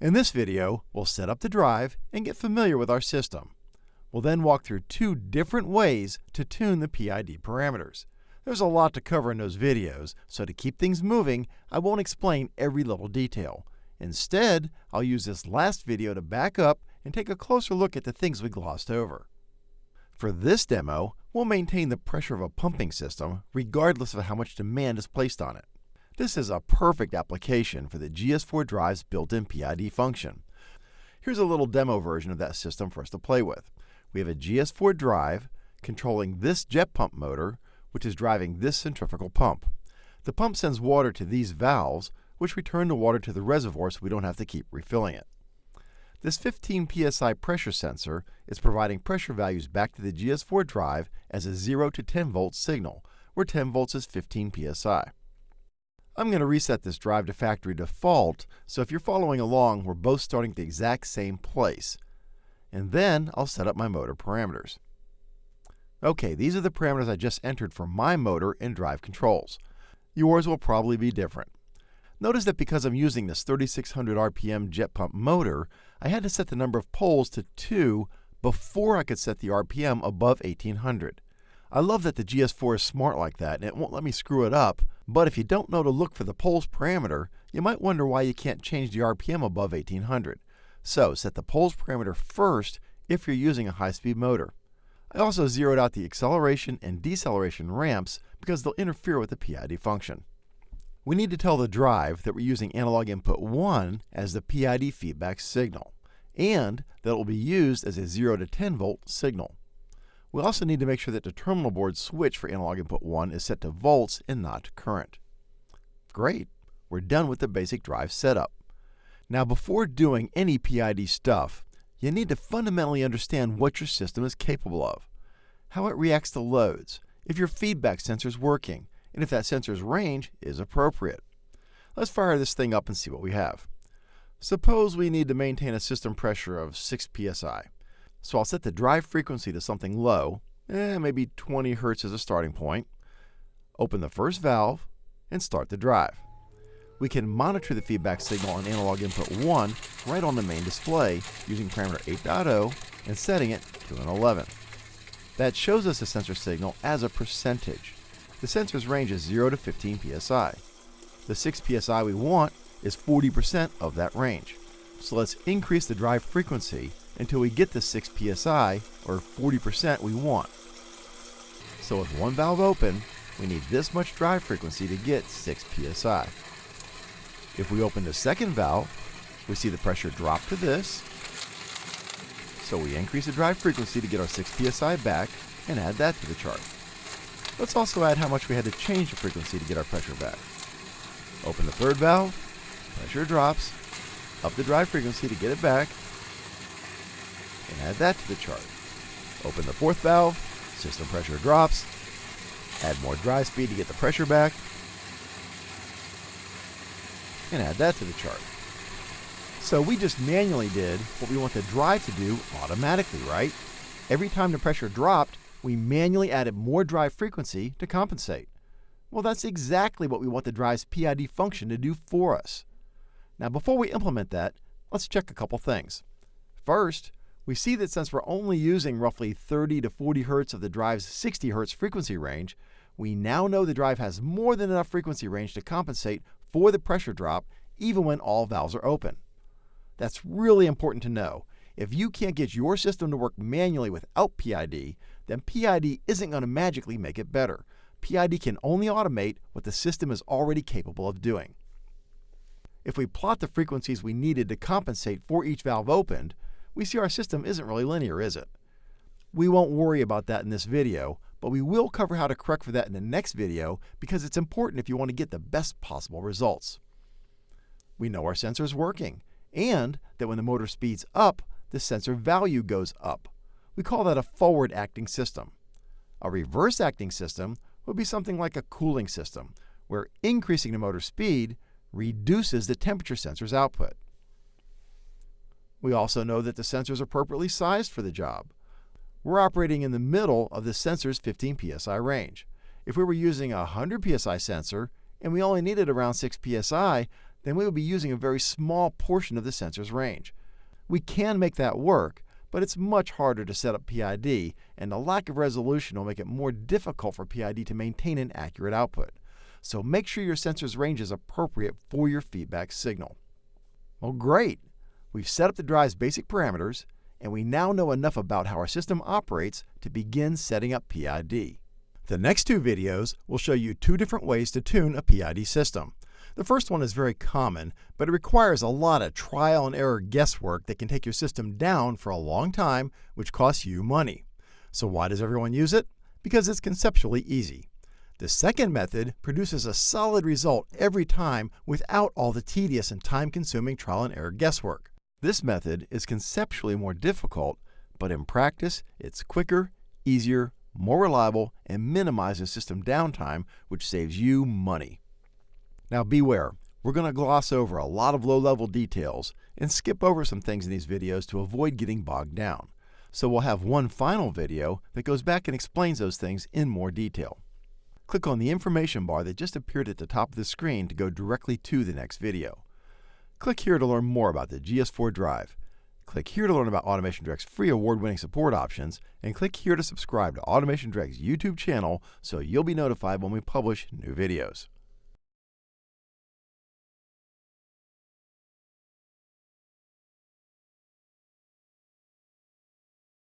In this video, we'll set up the drive and get familiar with our system. We'll then walk through two different ways to tune the PID parameters. There's a lot to cover in those videos, so to keep things moving, I won't explain every little detail. Instead, I'll use this last video to back up and take a closer look at the things we glossed over. For this demo, we'll maintain the pressure of a pumping system regardless of how much demand is placed on it. This is a perfect application for the GS4 drive's built-in PID function. Here's a little demo version of that system for us to play with. We have a GS4 drive controlling this jet pump motor, which is driving this centrifugal pump. The pump sends water to these valves, which return the water to the reservoir so we don't have to keep refilling it. This 15 psi pressure sensor is providing pressure values back to the GS4 drive as a 0 to 10 volt signal, where 10 volts is 15 psi. I'm going to reset this drive to factory default, so if you're following along, we're both starting at the exact same place. And then I'll set up my motor parameters. OK, these are the parameters I just entered for my motor and drive controls. Yours will probably be different. Notice that because I'm using this 3600 RPM jet pump motor, I had to set the number of poles to 2 before I could set the RPM above 1800. I love that the GS4 is smart like that and it won't let me screw it up, but if you don't know to look for the poles parameter, you might wonder why you can't change the RPM above 1800. So set the poles parameter first if you're using a high-speed motor. I also zeroed out the acceleration and deceleration ramps because they'll interfere with the PID function. We need to tell the drive that we're using analog input 1 as the PID feedback signal, and that it will be used as a 0 to 10 volt signal. We also need to make sure that the terminal board switch for analog input 1 is set to volts and not current. Great, we're done with the basic drive setup. Now before doing any PID stuff, you need to fundamentally understand what your system is capable of, how it reacts to loads, if your feedback sensor is working, and if that sensor's range is appropriate. Let's fire this thing up and see what we have. Suppose we need to maintain a system pressure of 6 psi. So I'll set the drive frequency to something low, eh, maybe 20 hertz as a starting point. Open the first valve and start the drive. We can monitor the feedback signal on analog input 1 right on the main display using parameter 8.0 and setting it to an 11. That shows us the sensor signal as a percentage. The sensor's range is 0 to 15 psi. The 6 psi we want is 40% of that range. So let's increase the drive frequency until we get the 6 psi, or 40% we want. So with one valve open, we need this much drive frequency to get 6 psi. If we open the second valve, we see the pressure drop to this. So we increase the drive frequency to get our 6 psi back and add that to the chart. Let's also add how much we had to change the frequency to get our pressure back. Open the third valve, pressure drops, up the drive frequency to get it back, and add that to the chart. Open the fourth valve, system pressure drops, add more drive speed to get the pressure back, and add that to the chart. So we just manually did what we want the drive to do automatically, right? Every time the pressure dropped, we manually added more drive frequency to compensate. Well, that's exactly what we want the drive's PID function to do for us. Now, before we implement that, let's check a couple things. First, we see that since we're only using roughly 30 to 40 hertz of the drive's 60 hertz frequency range, we now know the drive has more than enough frequency range to compensate for the pressure drop even when all valves are open. That's really important to know. If you can't get your system to work manually without PID, then PID isn't going to magically make it better. PID can only automate what the system is already capable of doing. If we plot the frequencies we needed to compensate for each valve opened, we see our system isn't really linear, is it? We won't worry about that in this video, but we will cover how to correct for that in the next video because it's important if you want to get the best possible results. We know our sensor is working, and that when the motor speeds up, the sensor value goes up. We call that a forward acting system. A reverse acting system would be something like a cooling system, where increasing the motor speed reduces the temperature sensor's output. We also know that the sensor is appropriately sized for the job. We're operating in the middle of the sensor's 15 psi range. If we were using a 100 psi sensor and we only needed around 6 psi, then we would be using a very small portion of the sensor's range. We can make that work, but it's much harder to set up PID, and the lack of resolution will make it more difficult for PID to maintain an accurate output. So make sure your sensor's range is appropriate for your feedback signal. Well, great! We've set up the drive's basic parameters, and we now know enough about how our system operates to begin setting up PID. The next two videos will show you two different ways to tune a PID system. The first one is very common, but it requires a lot of trial and error guesswork that can take your system down for a long time, which costs you money. So why does everyone use it? Because it's conceptually easy. The second method produces a solid result every time without all the tedious and time-consuming trial and error guesswork. This method is conceptually more difficult, but in practice, it's quicker, easier, more reliable, and minimizes system downtime, which saves you money. Now beware, we're going to gloss over a lot of low-level details and skip over some things in these videos to avoid getting bogged down. So we'll have one final video that goes back and explains those things in more detail. Click on the information bar that just appeared at the top of the screen to go directly to the next video. Click here to learn more about the GS4 drive. Click here to learn about Automation Direct's free award-winning support options, and click here to subscribe to Automation Direct's YouTube channel so you'll be notified when we publish new videos.